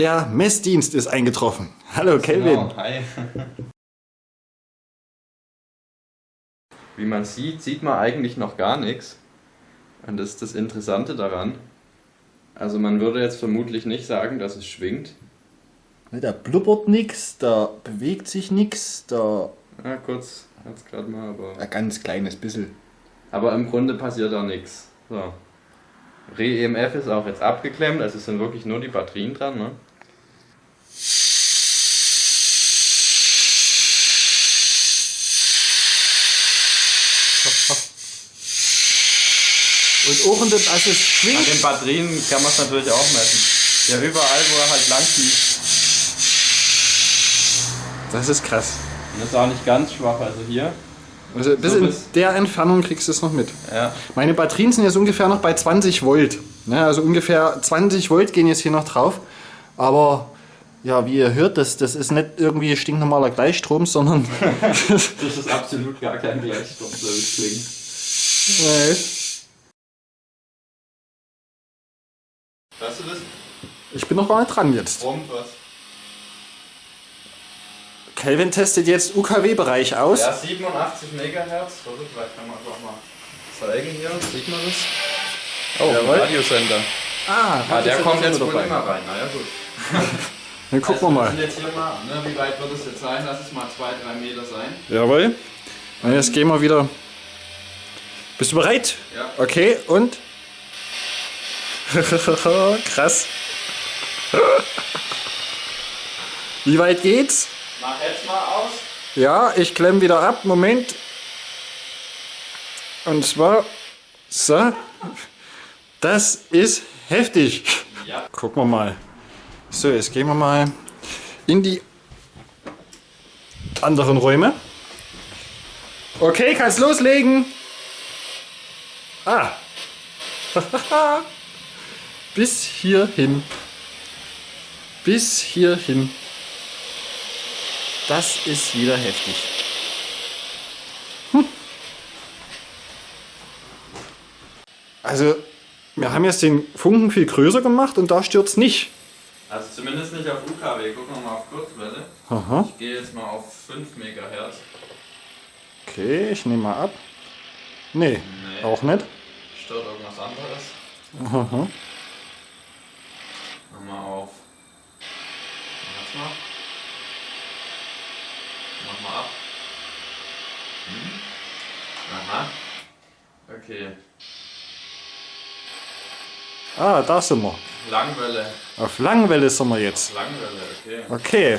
Der Messdienst ist eingetroffen. Hallo Kelvin. Genau, hi. Wie man sieht, sieht man eigentlich noch gar nichts. Und das ist das Interessante daran. Also man würde jetzt vermutlich nicht sagen, dass es schwingt. Da blubbert nichts, da bewegt sich nichts, da Ja, kurz, jetzt gerade mal, aber. ein ganz kleines bisschen. Aber im Grunde passiert da nichts. So. Re-EMF ist auch jetzt abgeklemmt, also es sind wirklich nur die Batterien dran, ne? Und auch in dem, also es An schwingt. den Batterien kann man es natürlich auch messen. Ja, überall, wo er halt lang fließt. Das ist krass. Und das ist auch nicht ganz schwach, also hier. Also bis So in der Entfernung kriegst du es noch mit. Ja. Meine Batterien sind jetzt ungefähr noch bei 20 Volt. Ne, also ungefähr 20 Volt gehen jetzt hier noch drauf. Aber ja, wie ihr hört, das, das ist nicht irgendwie stinknormaler Gleichstrom, sondern Das ist absolut gar kein Gleichstrom, so wie es klingt. Nee. Hörst du das? ich bin noch gar nicht dran jetzt. Brummt was? Kelvin testet jetzt UKW-Bereich aus. Ja, 87 Megahertz. Warte, vielleicht kann man einfach mal zeigen hier. Sieht man das? Oh, Jawohl. Radiosender. Ah, Ah, der kommt jetzt wohl immer rein. Na ja, gut. Dann gucken wir Also, mal. sind jetzt hier mal, ne, wie weit wird es jetzt sein? Lass es mal 2-3 Meter sein. Jawohl. Und jetzt gehen wir wieder. Bist du bereit? Ja. Okay, und? Krass. Wie weit geht's? Mach jetzt mal aus. Ja, ich klemm wieder ab. Moment. Und zwar. So. Das ist heftig. Ja. Gucken wir mal. So, jetzt gehen wir mal in die anderen Räume. Okay, kannst loslegen. Ah. Bis hierhin. Bis hierhin. Das ist wieder heftig. Hm. Also, wir haben jetzt den Funken viel größer gemacht und da stürzt nicht. Also zumindest nicht auf UKW. Gucken wir mal auf Kurzwelle. Aha. Ich gehe jetzt mal auf 5 Megahertz. Okay, ich nehme mal ab. Nee, Nee. auch nicht. Stört irgendwas anderes. Aha. Mach mal auf. Warte mal. Mach mal ab. Hm. Aha. Okay. Ah, da sind wir. Langwelle. Auf Langwelle sind wir jetzt. Langwelle, okay. Okay.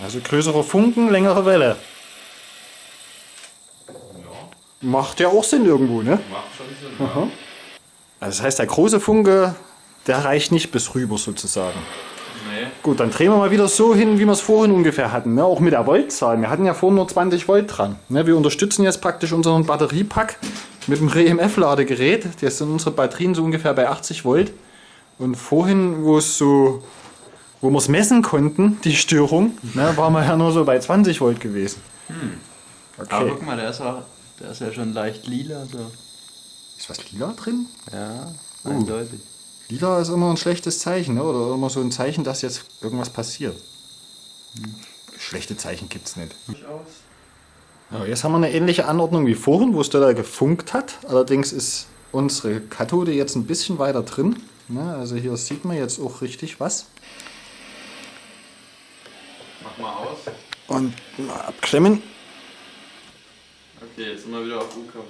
Also größere Funken, längere Welle. Ja, Macht ja auch Sinn irgendwo, ne? macht schon Sinn. Ja. Also das heißt, der große Funke, der reicht nicht bis rüber sozusagen. Nee. Gut, dann drehen wir mal wieder so hin, wie wir es vorhin ungefähr hatten. Ne? Auch mit der Voltzahl. Wir hatten ja vorhin nur 20 Volt dran. Ne? Wir unterstützen jetzt praktisch unseren Batteriepack mit dem REMF-Ladegerät. Jetzt sind unsere Batterien so ungefähr bei 80 Volt. Und vorhin, wo es so, wo wir es messen konnten, die Störung, ne, waren wir ja nur so bei 20 Volt gewesen. Aber Okay. guck mal, der ist, auch, der ist ja schon leicht lila. So. Ist was lila drin? Ja, eindeutig. Lila ist immer ein schlechtes Zeichen, ne? oder immer so ein Zeichen, dass jetzt irgendwas passiert. Schlechte Zeichen gibt es nicht. Durchaus. Ja, jetzt haben wir eine ähnliche Anordnung wie vorhin, wo es da gefunkt hat. Allerdings ist unsere Kathode jetzt ein bisschen weiter drin. Ne? Also hier sieht man jetzt auch richtig was. Mach mal aus. Und mal abklemmen. Okay, jetzt sind wir wieder auf UKW.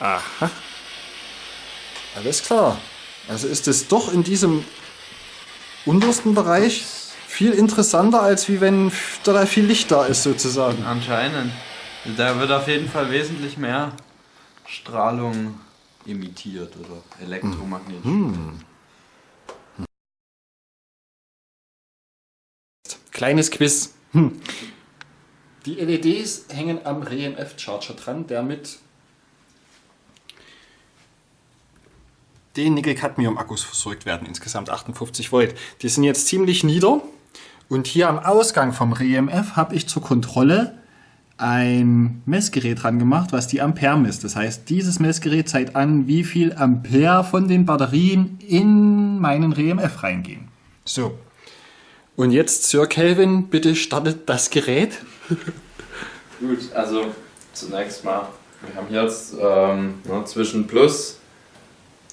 Aha. Alles klar. Also ist es doch in diesem untersten Bereich viel interessanter, als wie wenn da viel Licht da ist sozusagen. Anscheinend. Da wird auf jeden Fall wesentlich mehr Strahlung emittiert oder elektromagnetisch. Kleines Quiz. Hm. Die LEDs hängen am REMF-Charger dran, der mit den Nickel-Cadmium-Akkus versorgt werden, insgesamt 58 Volt. Die sind jetzt ziemlich nieder und hier am Ausgang vom REMF habe ich zur Kontrolle ein Messgerät dran gemacht, was die Ampere misst. Das heißt, dieses Messgerät zeigt an, wie viel Ampere von den Batterien in meinen RMF reingehen. So. Und jetzt, Sir Kelvin, bitte startet das Gerät. Gut, also zunächst mal, wir haben hier jetzt ähm, ne, zwischen Plus,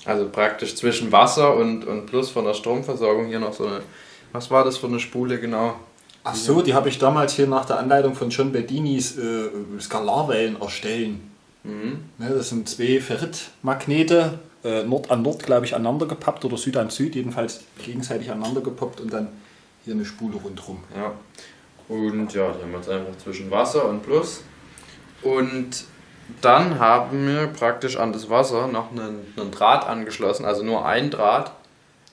also praktisch zwischen Wasser und, und Plus von der Stromversorgung hier noch so eine, was war das für eine Spule genau? Ach so, die habe ich damals hier nach der Anleitung von John Bedinis äh, Skalarwellen erstellen. Mhm. Ne, das sind zwei Ferritmagnete, äh, Nord an Nord, glaube ich, aneinander gepappt oder Süd an Süd, jedenfalls gegenseitig aneinander gepoppt und dann hier eine Spule rundherum. Ja. Und ja, die haben wir jetzt einfach zwischen Wasser und Plus. Und dann haben wir praktisch an das Wasser noch einen, einen Draht angeschlossen, also nur ein Draht.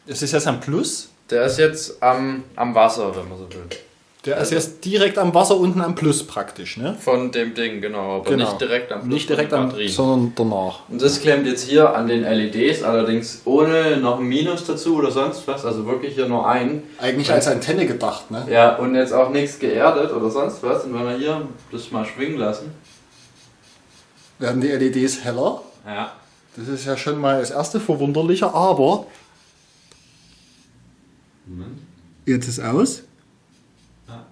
Das ist jetzt ein Plus. Der ist jetzt am, am Wasser, wenn man so will. Der ist jetzt direkt am Wasser unten am Plus praktisch, ne? Von dem Ding, genau. Aber Genau. nicht direkt am Plus Nicht direkt am, sondern danach. Und das klemmt jetzt hier an den LEDs, allerdings ohne noch ein Minus dazu oder sonst was, also wirklich hier nur ein. Eigentlich als Antenne gedacht, ne? Ja, und jetzt auch nichts geerdet oder sonst was. Und wenn wir hier das mal schwingen lassen. Werden die LEDs heller. Ja. Das ist ja schon mal das erste Verwunderliche, aber jetzt ist aus. Ja.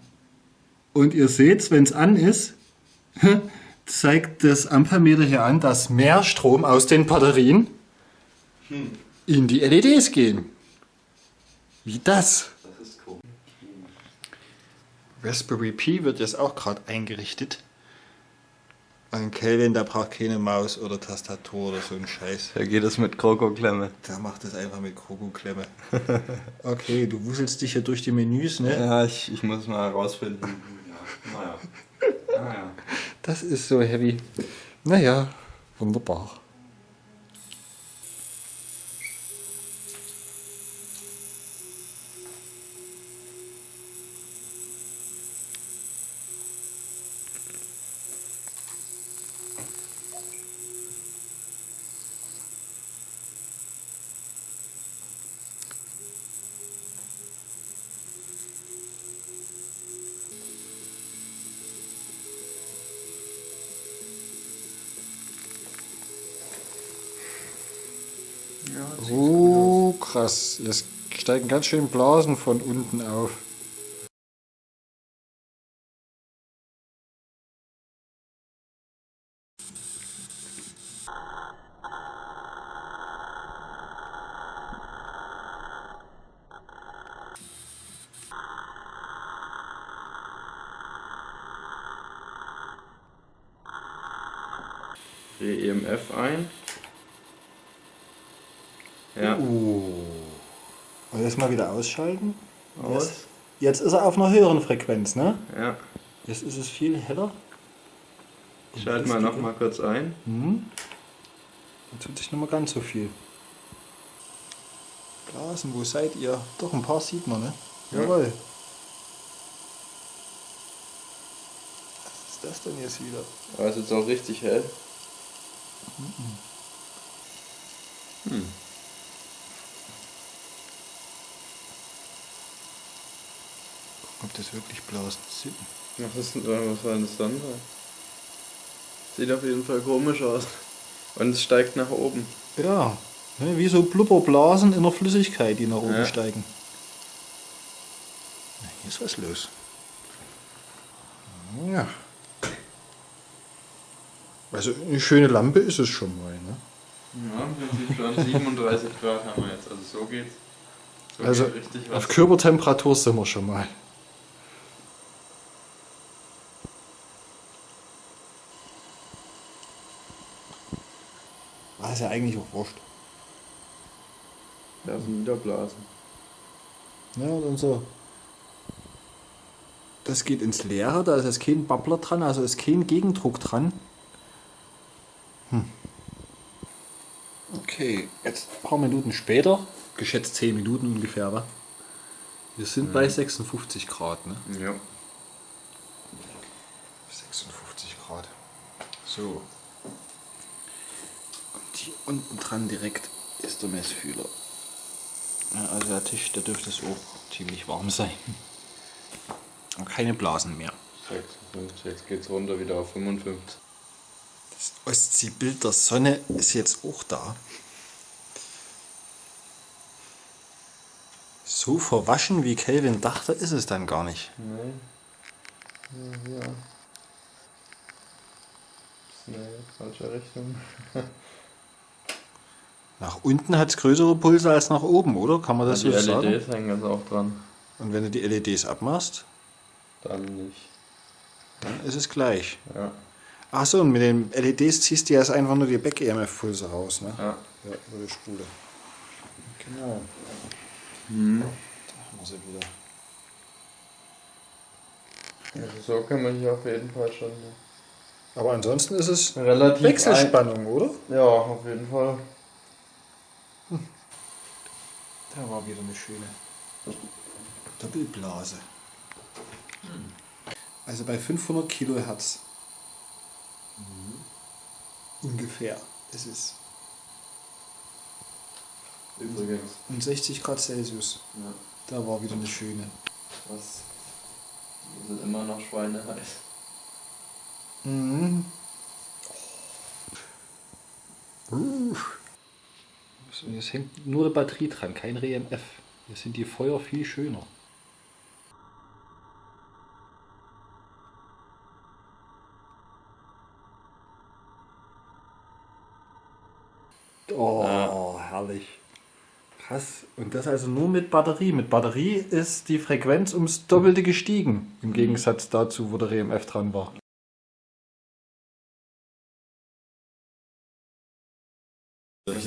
Und ihr seht, wenn es an ist, zeigt das Ampermeter hier an, dass mehr Strom aus den Batterien in die LEDs gehen. Wie das? Das ist cool. Raspberry Pi wird jetzt auch gerade eingerichtet. Kelvin, der braucht keine Maus oder Tastatur oder so ein Scheiß. Da geht es mit Kroko-Klemme. Der macht das einfach mit Krokoklemme. okay, du wuselst dich hier durch die Menüs, ne? Ja, ich, ich muss mal herausfinden. Ja, naja. Naja. Das ist so heavy. Naja, wunderbar. Krass. Jetzt steigen ganz schön Blasen von unten auf. EMF ein. Ja. Uh. Und jetzt mal wieder ausschalten. Aus. Jetzt, jetzt ist er auf einer höheren Frequenz, ne? Ja. Jetzt ist es viel heller. Ich schalte mal noch mal kurz ein. Hm. Dann tut sich nicht mehr ganz so viel. Blasen, wo seid ihr? Doch, ein paar sieht man, ne? Ja. Jawohl. Was ist das denn jetzt wieder? Aber ist jetzt auch richtig hell. Hm. Das wirklich Blasen? Was, ist, denn- was soll denn das dann sein? Sieht auf jeden Fall komisch aus. Und es steigt nach oben. Ja, ne, wie so Blubberblasen in der Flüssigkeit, die nach oben Ja. steigen. Na, Hier ist was los. Ja. Also eine schöne Lampe ist es schon mal. Ne? Ja, im Prinzip schon 37 Grad haben wir jetzt. Also so geht's. So Also geht richtig was. auf Körpertemperatur sind wir schon mal. Es ja eigentlich auch wurscht. Da sind wieder Blasen. Ja, und unser. Das geht ins Leere, da ist jetzt kein Babbler dran, also ist kein Gegendruck dran. Hm. Okay, jetzt ein paar Minuten später, geschätzt 10 Minuten ungefähr, wa? Wir sind bei 56 Grad, ne? Ja. 56 Grad. So. Und hier unten dran direkt ist der Messfühler. Ja, also der Tisch, der dürfte so ziemlich warm sein. Und keine Blasen mehr. 56, jetzt geht's runter wieder auf 55. Das Ostseebild der Sonne ist jetzt auch da. So verwaschen wie Kelvin dachte, ist es dann gar nicht. Nein. Ja, ja. Nee, falsche Richtung. Nach unten hat es größere Pulse als nach oben, oder? Kann man das die so sagen? LEDs hängen jetzt auch dran. Und wenn du die LEDs abmachst, Dann nicht. dann ist es gleich. Ja. Achso, und mit den LEDs ziehst du ja jetzt einfach nur die Back-EMF-Pulse raus, ne? Ja. Ja, über die Spule. Genau. Mhm. Da haben wir sie wieder. Also so kann man hier auf jeden Fall schon Aber ansonsten ist es relativ Wechselspannung, oder? Ja, auf jeden Fall. Da war wieder eine schöne Doppelblase. Also bei 500 Kilohertz. Ungefähr ist es. Übrigens. Und 60 Grad Celsius. Ja. Da war wieder eine schöne. Was? Die sind immer noch schweineheiß. Mhm. Uh. Jetzt hängt nur die Batterie dran, kein RMF. Jetzt sind die Feuer viel schöner. Oh, herrlich. Krass. Und das also nur mit Batterie. Mit Batterie ist die Frequenz ums Doppelte gestiegen. Im Gegensatz dazu, wo der RMF dran war.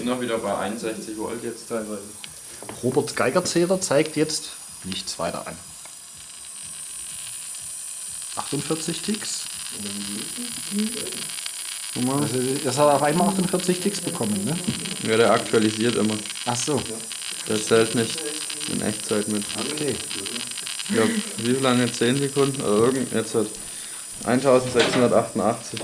Sind noch wieder bei 61 Volt jetzt teilweise. Roberts Geigerzähler zeigt jetzt nichts weiter an. 48 Ticks. Also das hat auf einmal 48 Ticks bekommen, ne? Ja, der aktualisiert immer. Ach so, Der zählt nicht in Echtzeit mit. okay. Glaube, wie lange? 10 Sekunden? Oder irgend, jetzt hat 1688.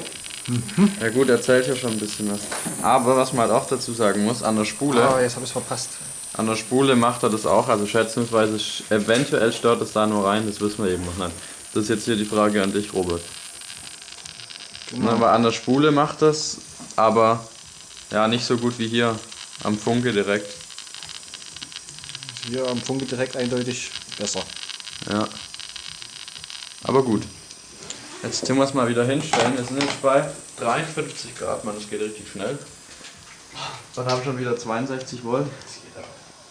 Ja gut, er zählt ja schon ein bisschen was. Aber was man halt auch dazu sagen muss, an der Spule, Ah, jetzt habe ich es verpasst. an der Spule macht er das auch, also schätzungsweise sch- eventuell stört es da nur rein, das wissen wir eben noch nicht. Das ist jetzt hier die Frage an dich, Robert. Genau. Na, aber an der Spule macht das, aber ja, nicht so gut wie hier am Funke direkt. Hier am Funke direkt eindeutig besser. Ja. Aber gut. Jetzt tun wir es mal wieder hinstellen. Wir sind jetzt bei 53 Grad, man, das geht richtig schnell. Dann haben wir schon wieder 62 Volt.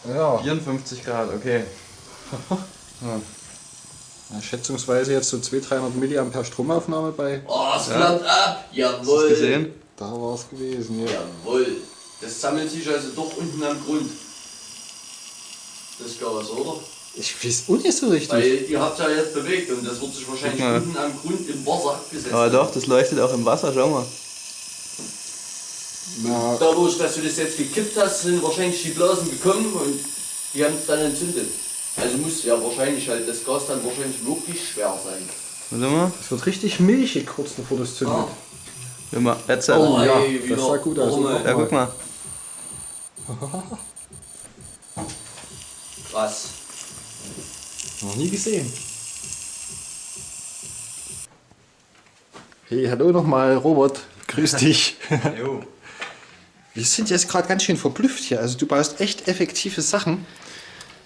Ja. 54 Grad, okay. Ja, schätzungsweise jetzt so 200-300 Milliampere Stromaufnahme bei. Oh, es flammt ab! Hast du Jawohl! gesehen? Da war es gewesen, ja. Jawohl! Das sammelt sich also doch unten am Grund. Das Gas, oder? Ich weiß auch nicht so richtig. Weil ihr habt ja jetzt bewegt und das wird sich wahrscheinlich unten am Grund im Wasser abgesetzt. Aber doch, das leuchtet auch im Wasser, schau mal. Na, Da wo ich, dass du das jetzt gekippt hast, sind wahrscheinlich die Blasen gekommen und die haben es dann entzündet. Also muss ja wahrscheinlich halt das Gas dann wahrscheinlich wirklich schwer sein. Warte mal. es wird richtig milchig kurz bevor das zündet. Ah. Guck mal, jetzt. Oh, ja, ey, das wieder sah gut aus, oder? Ja, guck mal. Krass. Noch nie gesehen. Hey, hallo nochmal, Robert. Grüß dich. Jo. Wir sind jetzt gerade ganz schön verblüfft hier. Also du baust echt effektive Sachen.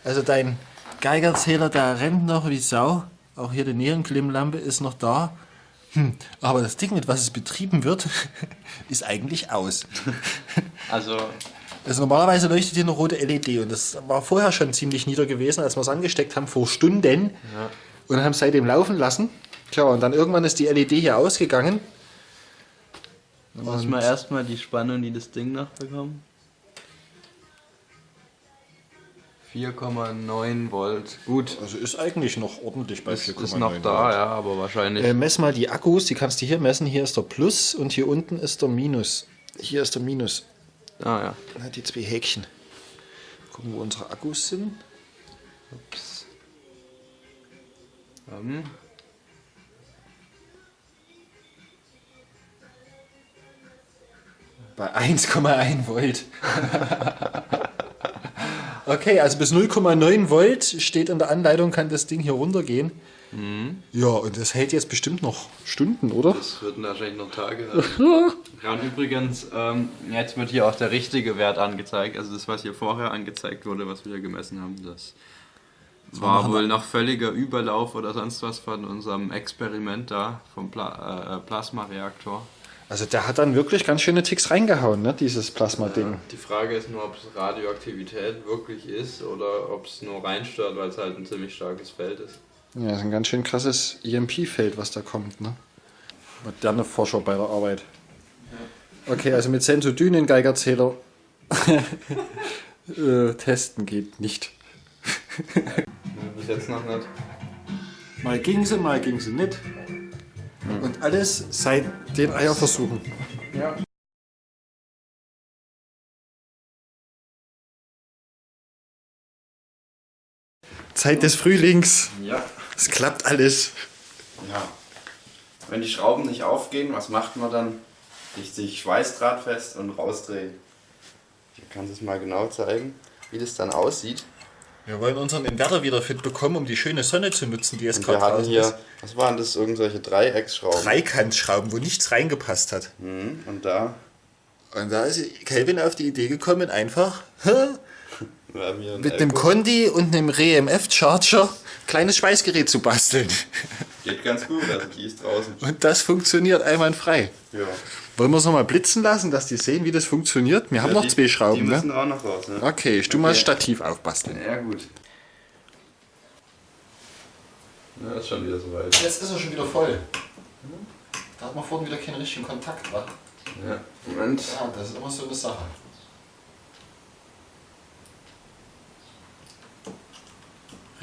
Also dein Geigerzähler, der rennt noch wie Sau. Auch hier die Neonklimmlampe ist noch da. Hm, aber das Ding, mit was es betrieben wird, ist eigentlich aus. Also, Also normalerweise leuchtet hier eine rote LED und das war vorher schon ziemlich nieder gewesen, als wir es angesteckt haben, vor Stunden. Und haben es seitdem laufen lassen. Tja, und dann irgendwann ist die LED hier ausgegangen. muss man erstmal die Spannung, die das Ding nachbekommen. 4,9 Volt. Gut. Also ist eigentlich noch ordentlich bei Ist, 4,9 ist noch da, Volt. ja, aber wahrscheinlich. Äh, mess mal die Akkus, die kannst du hier messen. Hier ist der Plus und hier unten ist der Minus. Hier ist der Minus. Ah ja. Na, die zwei Häkchen. Gucken, wo unsere Akkus sind. Ups. Ähm, Bei 1,1 Volt. okay, also bis 0,9 Volt steht in der Anleitung, kann das Ding hier runtergehen. Ja, und das hält jetzt bestimmt noch Stunden, oder? Das würden wahrscheinlich noch Tage haben. ja, und übrigens, ähm, jetzt wird hier auch der richtige Wert angezeigt. Also das, was hier vorher angezeigt wurde, was wir hier gemessen haben, das war wohl noch völliger Überlauf oder sonst was von unserem Experiment da, vom Pla äh, Plasmareaktor. Also der hat dann wirklich ganz schöne Ticks reingehauen, ne, dieses Plasma-Ding. Die Frage ist nur, ob es Radioaktivität wirklich ist oder ob es nur reinstört, weil es halt ein ziemlich starkes Feld ist. Ja, das ist ein ganz schön krasses EMP-Feld, was da kommt, ne? Moderne Forscher bei der Arbeit. Okay, also mit Sensodynen-Geigerzähler äh, testen geht nicht. Bis jetzt noch nicht. Mal ging sie, mal ging sie nicht. Und alles seit den Eierversuchen. Ja. Zeit des Frühlings. Ja. Es klappt alles. Ja. Wenn die Schrauben nicht aufgehen, was macht man dann? Richtig Schweißdraht fest und rausdrehen. Ich kann es mal genau zeigen, wie das dann aussieht. Wir wollen unseren Inverter wieder fit bekommen, um die schöne Sonne zu nutzen, die jetzt Und wir gerade hatten draußen hier, ist. was waren das, irgendwelche Dreiecksschrauben. Dreikantschrauben, wo nichts reingepasst hat. Mhm. Und da Und da ist Kelvin auf die Idee gekommen, einfach wir mit einem Elko. Condi und einem REMF-Charger kleines Schweißgerät zu basteln. Geht ganz gut, also die ist draußen. Und das funktioniert einwandfrei. Ja. Wollen wir es nochmal blitzen lassen, dass die sehen, wie das funktioniert? Wir haben Ja, noch die, zwei Die Schrauben, müssen ne? auch noch raus, ne? Okay, ich tu mal das Okay. Stativ aufbasteln. Ja, gut. Ja, ist schon wieder soweit. Jetzt ist er schon wieder voll. Da hat man vorhin wieder keinen richtigen Kontakt, wa? Ja. Moment. Ja, das ist immer so eine Sache.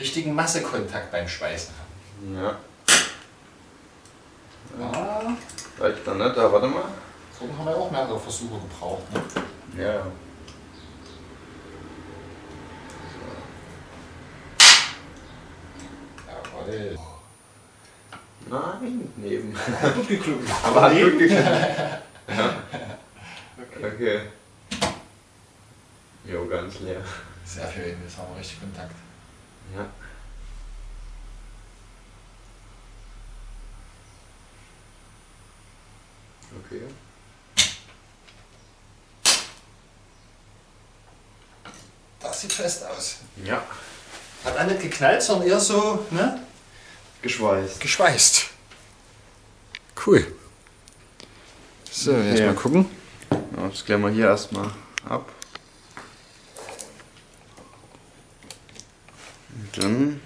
Richtigen Massekontakt beim Schweißen haben. Ja. Ah, Reicht dann nicht, da warte mal. so haben wir auch mehrere Versuche gebraucht. Ne? Ja, ja. Jawohl. Nein, neben. Gut geklungen. Aber hat gut geklappt. ja. Okay. Jo, ganz leer. Sehr schön, jetzt haben wir richtig Kontakt. Ja. Okay. Das sieht fest aus. Ja. Hat auch nicht geknallt, sondern eher so, ne? Geschweißt. Geschweißt. Cool. So, jetzt Ja. mal gucken. Ja, das klären wir hier erstmal ab. Und dann.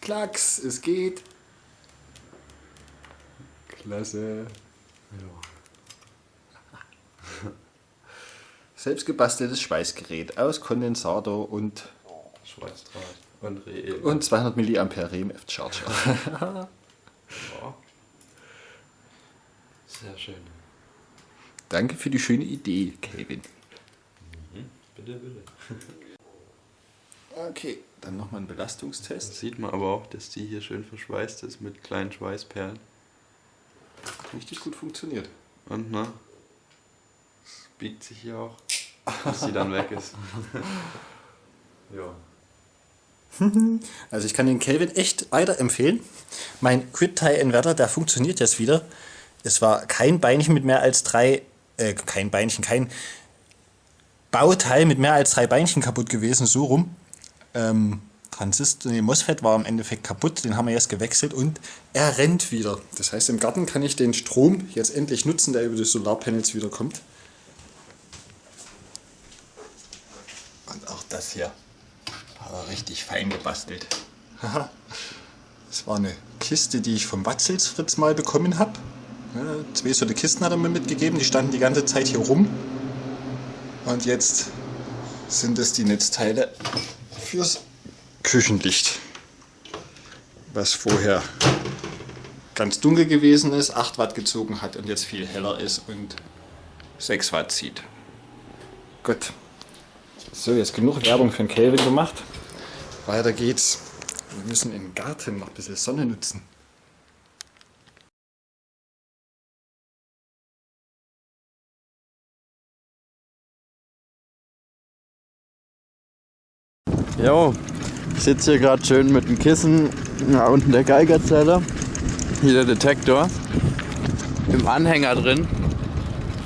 Klacks, es geht. Klasse. Selbstgebasteltes Schweißgerät aus Kondensator und, Schweißdraht. Und Re und 200 mA RMF Charger. Ja. Sehr schön. Danke für die schöne Idee, Kevin. Bitte, bitte. Okay, dann nochmal ein Belastungstest. Sieht man aber auch, dass die hier schön verschweißt ist mit kleinen Schweißperlen. Richtig gut funktioniert. Und ne? Es biegt sich hier auch, bis sie dann weg ist. ja. Also ich kann den Kelvin echt weiterempfehlen. Mein Quid-Tie-Inverter, der funktioniert jetzt wieder. Es war kein Beinchen mit mehr als drei, äh, kein Beinchen, kein Bauteil mit mehr als drei Beinchen kaputt gewesen, so rum. Ähm, Transistor, nee, MOSFET war im Endeffekt kaputt, den haben wir jetzt gewechselt und er rennt wieder. Das heißt, im Garten kann ich den Strom jetzt endlich nutzen, der über die Solarpanels wieder kommt. Und auch das hier. Aber richtig fein gebastelt. Haha. Das war eine Kiste, die ich vom Watzels Fritz mal bekommen habe. Zwei so eine Kisten hat er mir mitgegeben, die standen die ganze Zeit hier rum. Und jetzt sind es die Netzteile fürs Küchenlicht. Was vorher ganz dunkel gewesen ist, 8 Watt gezogen hat und jetzt viel heller ist und 6 Watt zieht. Gut. So, jetzt genug Werbung für den Kelvin gemacht. Weiter geht's. Wir müssen im Garten noch ein bisschen Sonne nutzen. Jo, ich sitze hier gerade schön mit dem Kissen. Da unten der Geigerzelle. Hier der Detektor. Im Anhänger drin.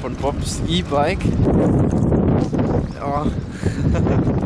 Von Bobs E-Bike. Ja.